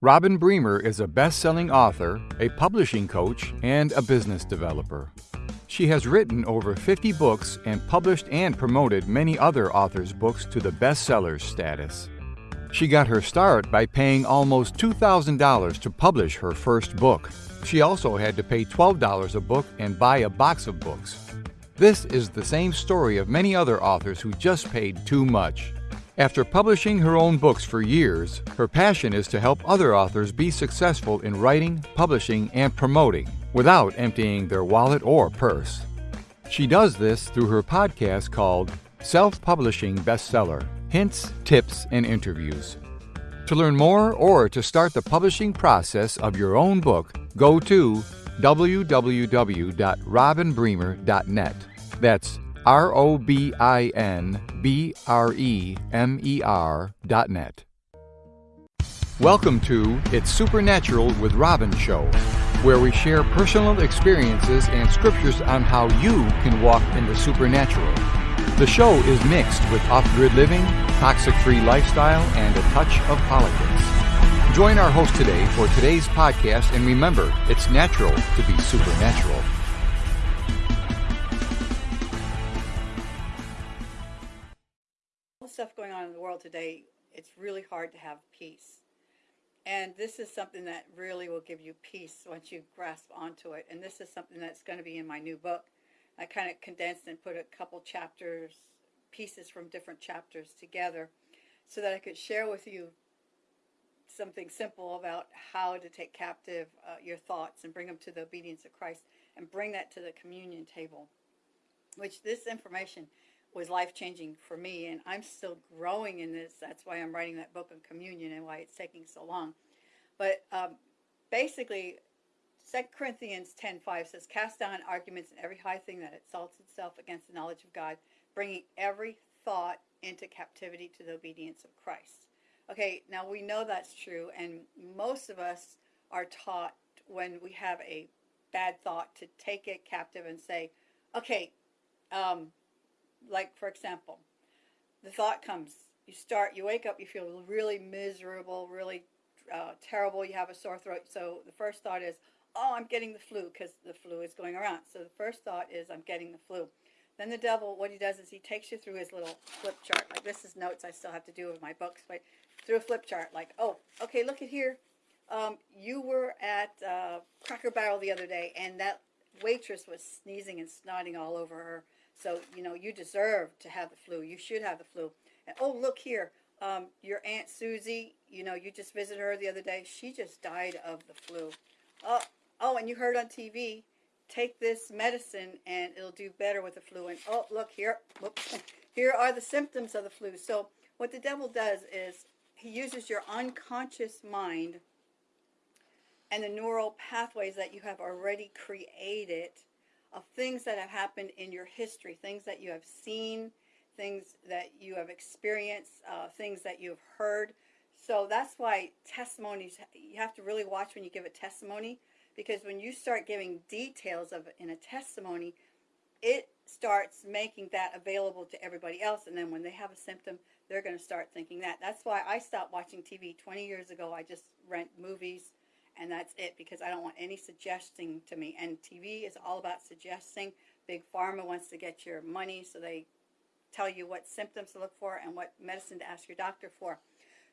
Robin Bremer is a best selling author, a publishing coach, and a business developer. She has written over 50 books and published and promoted many other authors' books to the bestsellers status. She got her start by paying almost $2,000 to publish her first book. She also had to pay $12 a book and buy a box of books. This is the same story of many other authors who just paid too much. After publishing her own books for years, her passion is to help other authors be successful in writing, publishing, and promoting without emptying their wallet or purse. She does this through her podcast called Self Publishing Bestseller Hints, Tips, and Interviews. To learn more or to start the publishing process of your own book, go to www.robinbremer.net. That's R O B I N B R E M E R dot net. Welcome to It's Supernatural with Robin Show, where we share personal experiences and scriptures on how you can walk in the supernatural. The show is mixed with off grid living, toxic free lifestyle, and a touch of politics. Join our host today for today's podcast, and remember, it's natural to be supernatural. Stuff going on in the world today, it's really hard to have peace. And this is something that really will give you peace once you grasp onto it. And this is something that's going to be in my new book. I kind of condensed and put a couple chapters, pieces from different chapters together so that I could share with you something simple about how to take captive uh, your thoughts and bring them to the obedience of Christ and bring that to the communion table. Which this information was life changing for me, and I'm still growing in this. That's why I'm writing that book on communion and why it's taking so long. But um, basically, 2 Corinthians 10:5 says, "Cast down arguments and every high thing that exalts itself against the knowledge of God, bringing every thought into captivity to the obedience of Christ." Okay, now we know that's true, and most of us are taught when we have a bad thought to take it captive and say, "Okay, um, like for example, the thought comes, you start, you wake up, you feel really miserable, really uh, terrible, you have a sore throat. So the first thought is, oh, I'm getting the flu because the flu is going around. So the first thought is, I'm getting the flu. Then the devil, what he does is he takes you through his little flip chart. Like this is notes I still have to do with my books, but through a flip chart. Like, oh, okay, look at here. Um, you were at uh, Cracker Barrel the other day, and that waitress was sneezing and snotting all over her so, you know, you deserve to have the flu. You should have the flu. And, oh, look here. Um, your Aunt Susie, you know, you just visited her the other day. She just died of the flu. Oh, oh, and you heard on TV, take this medicine and it'll do better with the flu. And oh, look here. Whoops. Here are the symptoms of the flu. So what the devil does is he uses your unconscious mind and the neural pathways that you have already created of things that have happened in your history, things that you have seen, things that you have experienced, uh, things that you have heard. So that's why testimonies, you have to really watch when you give a testimony because when you start giving details of in a testimony, it starts making that available to everybody else. And then when they have a symptom, they're going to start thinking that. That's why I stopped watching TV 20 years ago. I just rent movies and that's it because I don't want any suggesting to me. And TV is all about suggesting. Big Pharma wants to get your money, so they tell you what symptoms to look for and what medicine to ask your doctor for.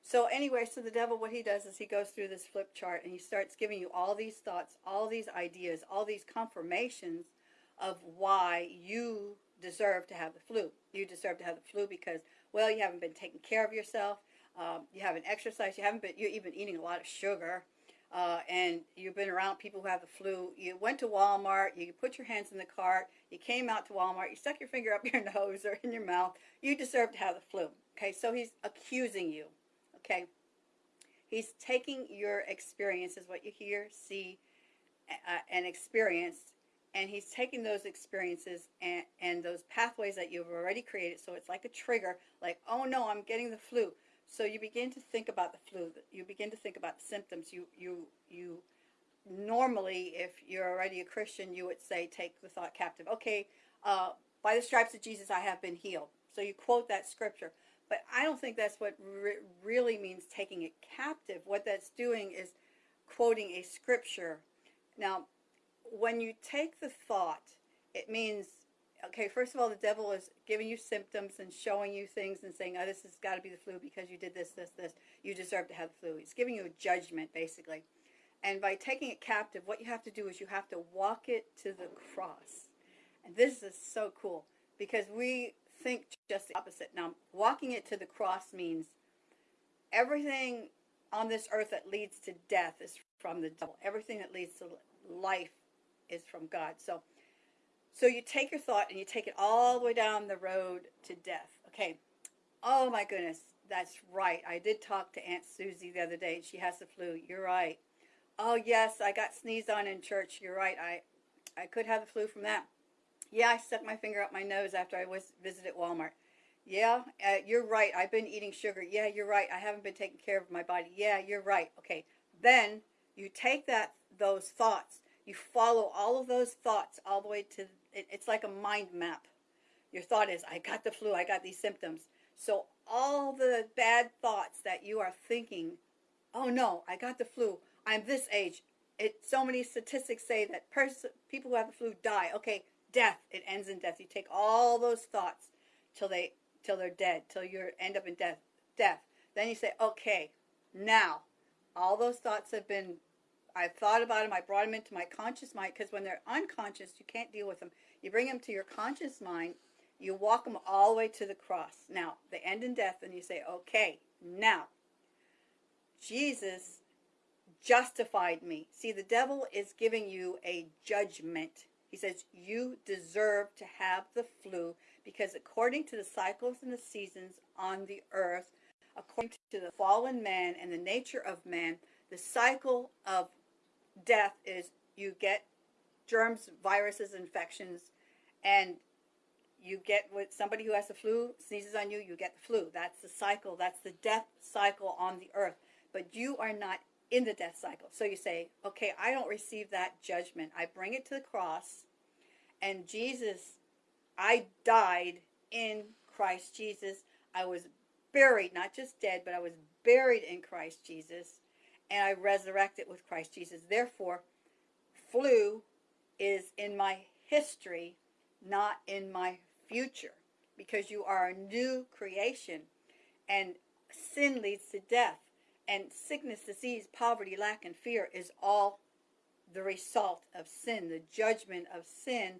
So anyway, so the devil, what he does is he goes through this flip chart and he starts giving you all these thoughts, all these ideas, all these confirmations of why you deserve to have the flu. You deserve to have the flu because, well, you haven't been taking care of yourself. Um, you haven't exercised. You haven't been. You're even eating a lot of sugar uh, and you've been around people who have the flu, you went to Walmart, you put your hands in the cart, you came out to Walmart, you stuck your finger up your nose or in your mouth, you deserve to have the flu. Okay, so he's accusing you. Okay, he's taking your experiences, what you hear, see, uh, and experience, and he's taking those experiences and, and those pathways that you've already created. So it's like a trigger, like, oh no, I'm getting the flu. So you begin to think about the flu. You begin to think about the symptoms. You you you normally, if you're already a Christian, you would say, take the thought captive. Okay, uh, by the stripes of Jesus, I have been healed. So you quote that scripture. But I don't think that's what re- really means taking it captive. What that's doing is quoting a scripture. Now, when you take the thought, it means, okay, first of all, the devil is giving you symptoms and showing you things and saying, oh, this has got to be the flu because you did this, this, this. You deserve to have the flu. He's giving you a judgment, basically. And by taking it captive, what you have to do is you have to walk it to the cross. And this is so cool because we think just the opposite. Now, walking it to the cross means everything on this earth that leads to death is from the devil. Everything that leads to life is from God. So, so you take your thought and you take it all the way down the road to death. Okay. Oh my goodness, that's right. I did talk to Aunt Susie the other day. She has the flu. You're right. Oh yes, I got sneezed on in church. You're right. I, I could have the flu from that. Yeah, I stuck my finger up my nose after I was visited Walmart. Yeah, uh, you're right. I've been eating sugar. Yeah, you're right. I haven't been taking care of my body. Yeah, you're right. Okay. Then you take that those thoughts. You follow all of those thoughts all the way to it, it's like a mind map. Your thought is, I got the flu. I got these symptoms. So all the bad thoughts that you are thinking, oh no, I got the flu. I'm this age. It so many statistics say that pers- people who have the flu die. Okay, death. It ends in death. You take all those thoughts till they till they're dead, till you end up in death. Death. Then you say, okay, now all those thoughts have been. I've thought about them. I brought them into my conscious mind because when they're unconscious, you can't deal with them. You bring them to your conscious mind. You walk them all the way to the cross. Now they end in death, and you say, okay, now Jesus justified me. See, the devil is giving you a judgment. He says, You deserve to have the flu because, according to the cycles and the seasons on the earth, according to the fallen man and the nature of man, the cycle of death is you get germs, viruses, infections, and you get with somebody who has the flu sneezes on you, you get the flu. That's the cycle. That's the death cycle on the earth. But you are not in the death cycle. So you say, okay, I don't receive that judgment. I bring it to the cross, and Jesus, I died in Christ Jesus. I was buried, not just dead, but I was buried in Christ Jesus, and I resurrected with Christ Jesus. Therefore, flu is in my history, not in my future, because you are a new creation, and sin leads to death and sickness, disease, poverty, lack, and fear is all the result of sin, the judgment of sin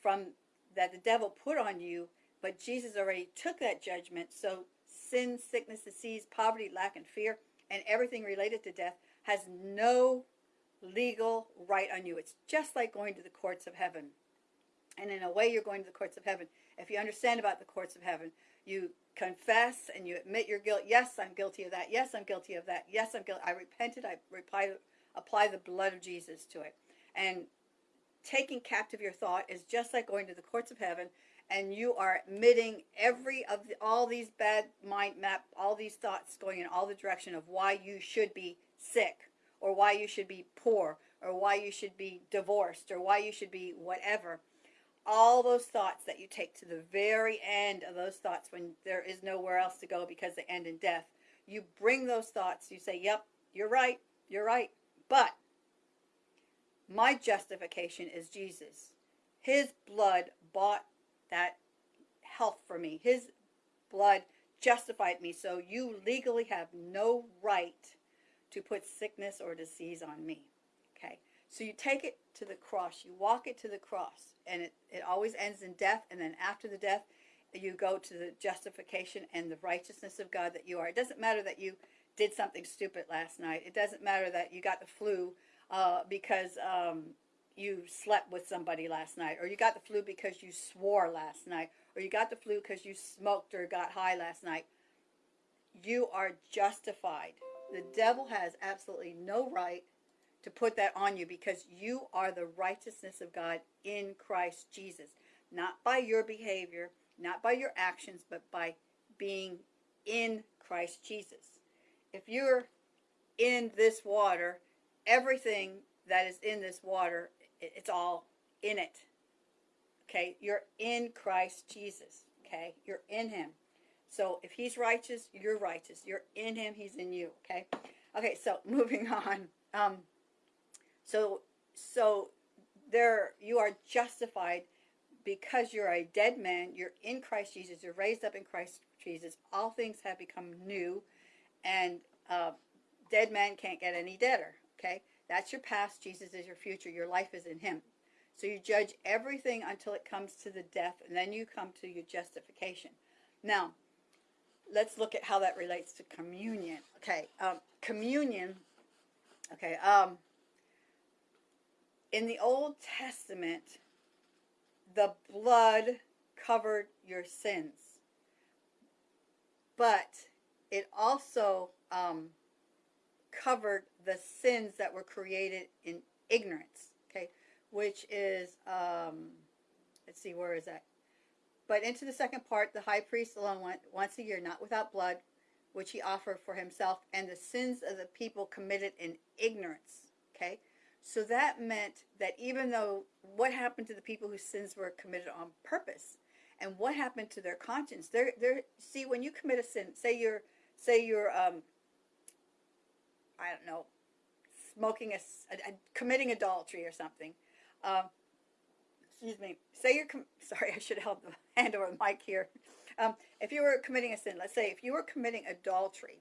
from that the devil put on you. But Jesus already took that judgment. So sin, sickness, disease, poverty, lack, and fear, and everything related to death has no legal right on you. It's just like going to the courts of heaven. And in a way, you're going to the courts of heaven. If you understand about the courts of heaven, you confess and you admit your guilt. Yes, I'm guilty of that. Yes, I'm guilty of that. Yes, I'm guilty. I repented. I reply, apply the blood of Jesus to it. And taking captive your thought is just like going to the courts of heaven and you are admitting every of the, all these bad mind map, all these thoughts going in all the direction of why you should be sick or why you should be poor or why you should be divorced or why you should be whatever all those thoughts that you take to the very end of those thoughts when there is nowhere else to go because they end in death. You bring those thoughts, you say, Yep, you're right, you're right. But my justification is Jesus. His blood bought that health for me. His blood justified me. So you legally have no right to put sickness or disease on me. Okay. So you take it to the cross, you walk it to the cross, and it, it always ends in death. And then after the death, you go to the justification and the righteousness of God that you are. It doesn't matter that you did something stupid last night. It doesn't matter that you got the flu uh, because um, you slept with somebody last night, or you got the flu because you swore last night, or you got the flu because you smoked or got high last night. You are justified. The devil has absolutely no right to put that on you because you are the righteousness of God in Christ Jesus. Not by your behavior, not by your actions, but by being in Christ Jesus. If you're in this water, everything that is in this water, it's all in it. Okay? You're in Christ Jesus. Okay? You're in Him. So if he's righteous, you're righteous. You're in him, he's in you. Okay. Okay. So moving on. Um, so so there you are justified because you're a dead man. You're in Christ Jesus. You're raised up in Christ Jesus. All things have become new, and uh, dead man can't get any deader. Okay. That's your past. Jesus is your future. Your life is in him. So you judge everything until it comes to the death, and then you come to your justification. Now, let's look at how that relates to communion. Okay, um, communion. Okay, um, in the Old Testament, the blood covered your sins, but it also um, covered the sins that were created in ignorance. Okay, which is um, let's see, where is that? But into the second part, the high priest alone went once a year, not without blood, which he offered for himself and the sins of the people committed in ignorance. Okay? So that meant that even though what happened to the people whose sins were committed on purpose and what happened to their conscience, they're, they're, see, when you commit a sin, say you're, say you're, um, I don't know, smoking a, a, a committing adultery or something, um, excuse me, say you're, sorry, I should held the hand over the mic here. Um, if you were committing a sin, let's say if you were committing adultery,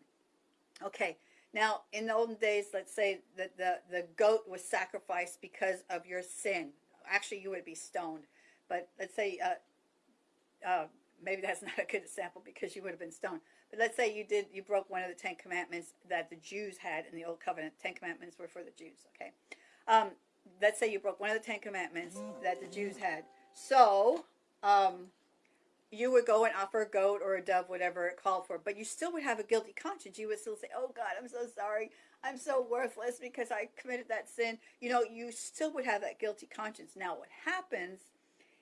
okay, now in the olden days, let's say that the, the goat was sacrificed because of your sin. Actually, you would be stoned. But let's say, uh, uh, maybe that's not a good example because you would have been stoned. But let's say you did, you broke one of the Ten Commandments that the Jews had in the Old Covenant. Ten Commandments were for the Jews, okay? Um, let's say you broke one of the Ten Commandments that the Jews had. So, um, you would go and offer a goat or a dove, whatever it called for, but you still would have a guilty conscience. You would still say, Oh God, I'm so sorry. I'm so worthless because I committed that sin. You know, you still would have that guilty conscience. Now, what happens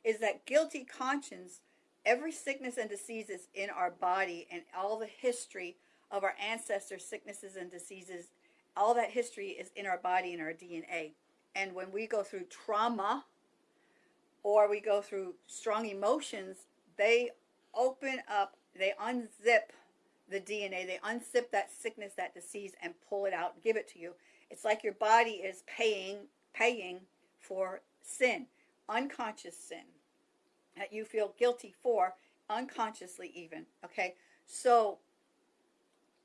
is that guilty conscience, every sickness and diseases in our body and all the history of our ancestors' sicknesses and diseases, all that history is in our body and our DNA. And when we go through trauma or we go through strong emotions, they open up, they unzip the DNA, they unzip that sickness, that disease, and pull it out, give it to you. It's like your body is paying, paying for sin, unconscious sin that you feel guilty for, unconsciously even. Okay, so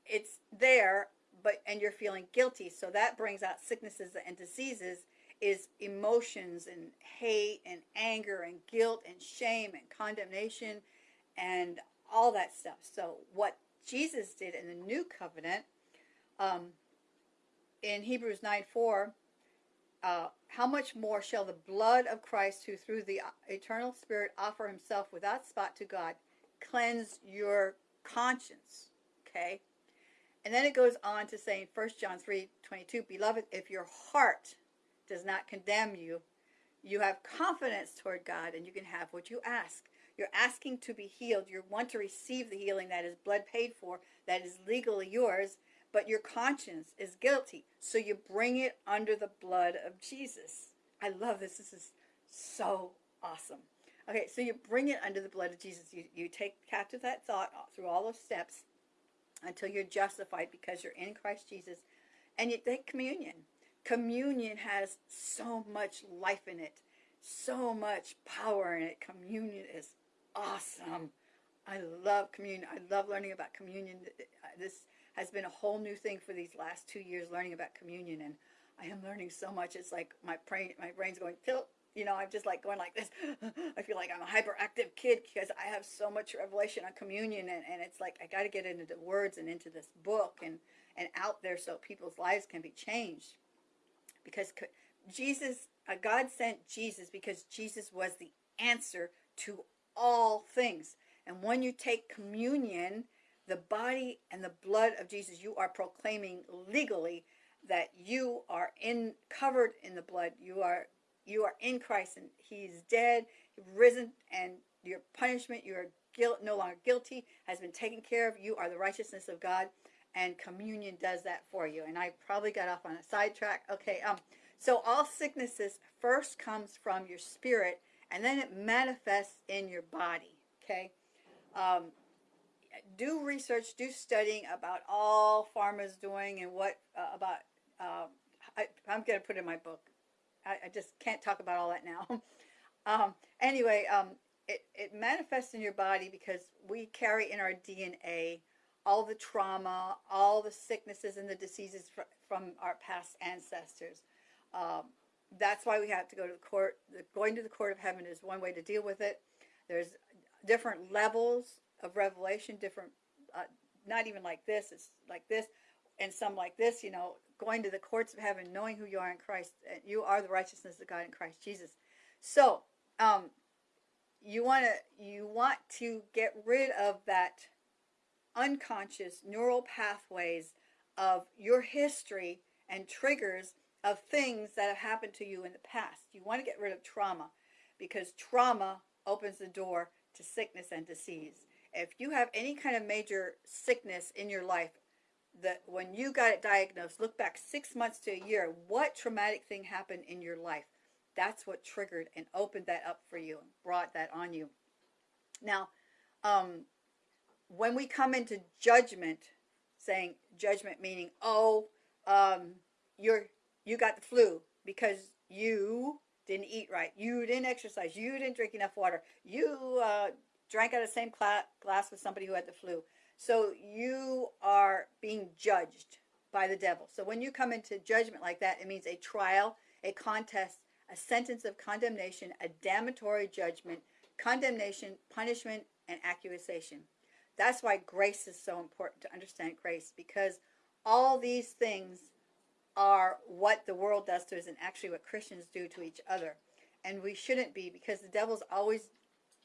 it's there, but and you're feeling guilty, so that brings out sicknesses and diseases is emotions and hate and anger and guilt and shame and condemnation and all that stuff. So what Jesus did in the new covenant, um, in Hebrews 9 4, uh, how much more shall the blood of Christ, who through the eternal Spirit offer himself without spot to God, cleanse your conscience? Okay? And then it goes on to say in 1 John 3 22, Beloved, if your heart does not condemn you. You have confidence toward God and you can have what you ask. You're asking to be healed. You want to receive the healing that is blood paid for, that is legally yours, but your conscience is guilty. So you bring it under the blood of Jesus. I love this. This is so awesome. Okay, so you bring it under the blood of Jesus. You, you take captive that thought through all those steps until you're justified because you're in Christ Jesus. And you take communion communion has so much life in it, so much power in it. Communion is awesome. I love communion. I love learning about communion. This has been a whole new thing for these last two years, learning about communion, and I am learning so much. It's like my brain, my brain's going tilt. You know, I'm just like going like this. I feel like I'm a hyperactive kid because I have so much revelation on communion, and, and it's like I got to get into the words and into this book and and out there so people's lives can be changed because Jesus, uh, God sent Jesus because Jesus was the answer to all things. And when you take communion, the body and the blood of Jesus, you are proclaiming legally that you are in covered in the blood. You are you are in Christ and he's dead, risen and your punishment, your guilt no longer guilty has been taken care of. You are the righteousness of God and communion does that for you. And I probably got off on a sidetrack. Okay, um, so all sicknesses first comes from your spirit, and then it manifests in your body. Okay, um, do research, do studying about all pharma's doing and what uh, about. Uh, I, am going to put in my book. I, I, just can't talk about all that now. um, anyway, um, it, it manifests in your body because we carry in our DNA all the trauma, all the sicknesses and the diseases fr- from our past ancestors. Um, that's why we have to go to the court. The, going to the court of heaven is one way to deal with it. There's different levels of revelation, different, uh, not even like this, it's like this, and some like this, you know, going to the courts of heaven, knowing who you are in Christ. And you are the righteousness of God in Christ Jesus. So, um, you want to you want to get rid of that unconscious neural pathways of your history and triggers of things that have happened to you in the past. You want to get rid of trauma because trauma opens the door to sickness and disease. If you have any kind of major sickness in your life, that when you got it diagnosed, look back six months to a year, what traumatic thing happened in your life? That's what triggered and opened that up for you and brought that on you. Now, um, when we come into judgment, saying judgment meaning, oh, um, you're you got the flu because you didn't eat right, you didn't exercise, you didn't drink enough water, you uh, drank out of the same glass with somebody who had the flu. So you are being judged by the devil. So when you come into judgment like that, it means a trial, a contest, a sentence of condemnation, a damnatory judgment, condemnation, punishment, and accusation. That's why grace is so important to understand grace because all these things are what the world does to us and actually what Christians do to each other. And we shouldn't be because the devil's always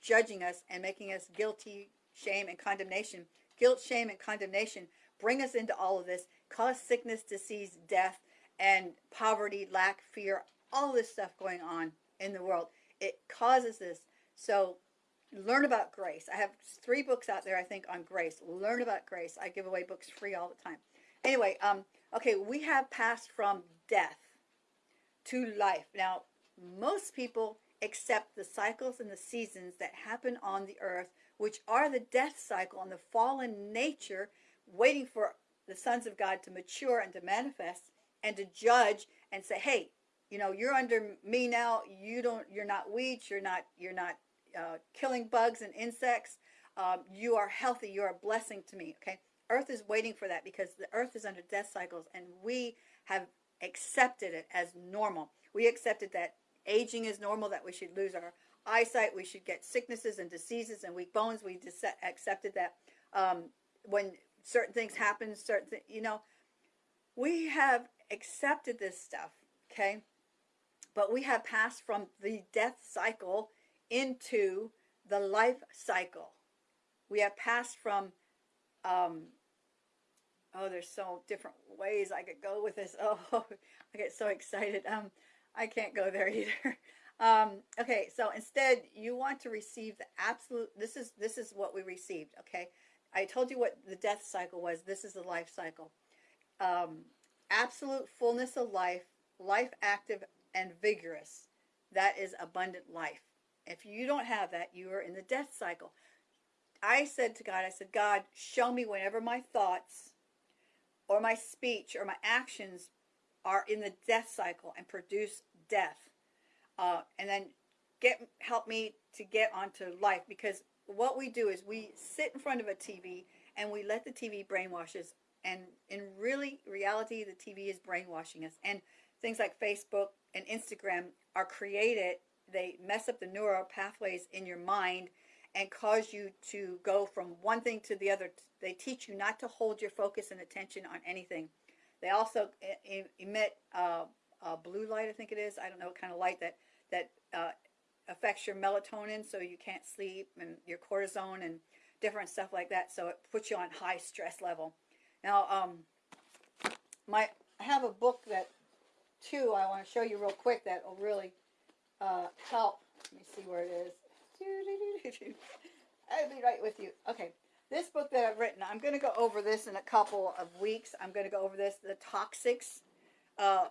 judging us and making us guilty, shame, and condemnation. Guilt, shame, and condemnation bring us into all of this, cause sickness, disease, death, and poverty, lack, fear, all this stuff going on in the world. It causes this. So learn about grace. I have three books out there, I think, on grace. Learn about grace. I give away books free all the time. Anyway, um, okay, we have passed from death to life. Now, most people accept the cycles and the seasons that happen on the earth, which are the death cycle and the fallen nature, waiting for the sons of God to mature and to manifest and to judge and say, hey, you know, you're under me now. You don't, you're not weeds. You're not, you're not uh, killing bugs and insects. Um, you are healthy. You're a blessing to me. Okay. Earth is waiting for that because the earth is under death cycles and we have accepted it as normal. We accepted that aging is normal, that we should lose our eyesight, we should get sicknesses and diseases and weak bones. We accepted that um, when certain things happen, certain th- you know, we have accepted this stuff, okay? But we have passed from the death cycle into the life cycle. We have passed from, um, oh, there's so different ways I could go with this. Oh, I get so excited. Um, I can't go there either. Um, okay, so instead, you want to receive the absolute. This is this is what we received. Okay, I told you what the death cycle was. This is the life cycle. Um, absolute fullness of life, life active and vigorous. That is abundant life. If you don't have that, you are in the death cycle. I said to God, I said, God, show me whenever my thoughts or my speech or my actions are in the death cycle and produce death. Uh, and then get help me to get onto life because what we do is we sit in front of a TV and we let the TV brainwash us. And in really reality, the TV is brainwashing us. And things like Facebook and Instagram are created, they mess up the neural pathways in your mind and cause you to go from one thing to the other. They teach you not to hold your focus and attention on anything. They also emit uh, blue light, I think it is. I don't know what kind of light that that uh, affects your melatonin, so you can't sleep, and your cortisone and different stuff like that. So it puts you on high stress level. Now, um, my I have a book that too I want to show you real quick that will really uh, help. Let me see where it is. I'll be right with you. Okay, this book that I've written, I'm going to go over this in a couple of weeks. I'm going to go over this, the toxics, uh,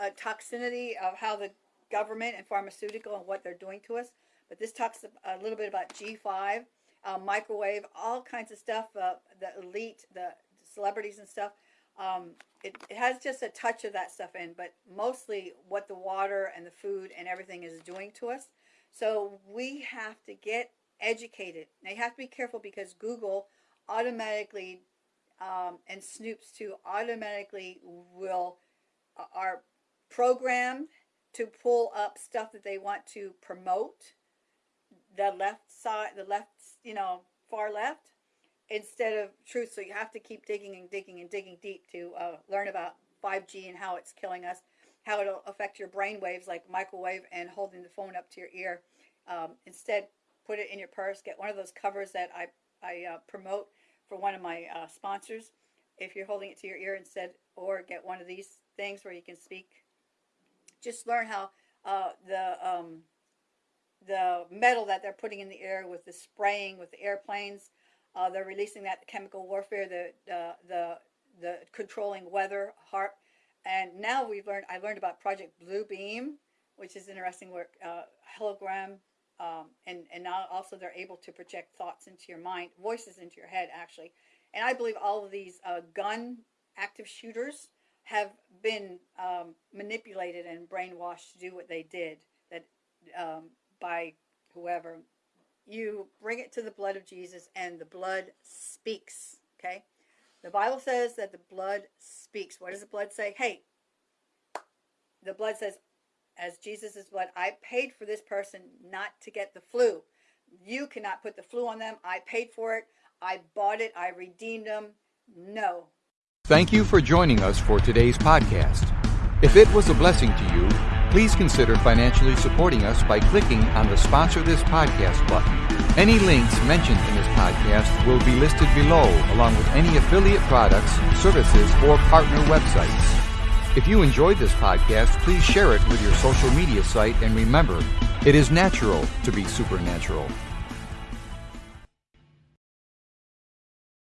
uh, toxicity of how the government and pharmaceutical and what they're doing to us. But this talks a little bit about G5. uh, microwave, all kinds of stuff. Uh, the elite, the celebrities and stuff. Um, it, it has just a touch of that stuff in, but mostly what the water and the food and everything is doing to us. So we have to get educated. Now you have to be careful because Google automatically um, and Snopes too automatically will uh, are programmed to pull up stuff that they want to promote. The left side, the left, you know, far left, instead of truth. So you have to keep digging and digging and digging deep to uh, learn about 5G and how it's killing us, how it'll affect your brain waves like microwave and holding the phone up to your ear. Um, instead, put it in your purse. Get one of those covers that I, I uh, promote for one of my uh, sponsors. If you're holding it to your ear instead, or get one of these things where you can speak. Just learn how uh, the um, the metal that they're putting in the air with the spraying with the airplanes. Uh, they're releasing that chemical warfare, the uh, the the controlling weather, HAARP, and now we've learned. I learned about Project Blue Beam, which is interesting work. Uh, hologram um, and and now also they're able to project thoughts into your mind, voices into your head, actually. And I believe all of these uh, gun active shooters have been um, manipulated and brainwashed to do what they did. That um, by whoever you bring it to the blood of Jesus, and the blood speaks. Okay, the Bible says that the blood speaks. What does the blood say? Hey, the blood says, as Jesus' is blood. I paid for this person not to get the flu. You cannot put the flu on them. I paid for it. I bought it. I redeemed them. No. Thank you for joining us for today's podcast. If it was a blessing to you, please consider financially supporting us by clicking on the Sponsor This Podcast button. Any links mentioned in this podcast will be listed below, along with any affiliate products, services, or partner websites. If you enjoyed this podcast, please share it with your social media site and remember, it is natural to be supernatural.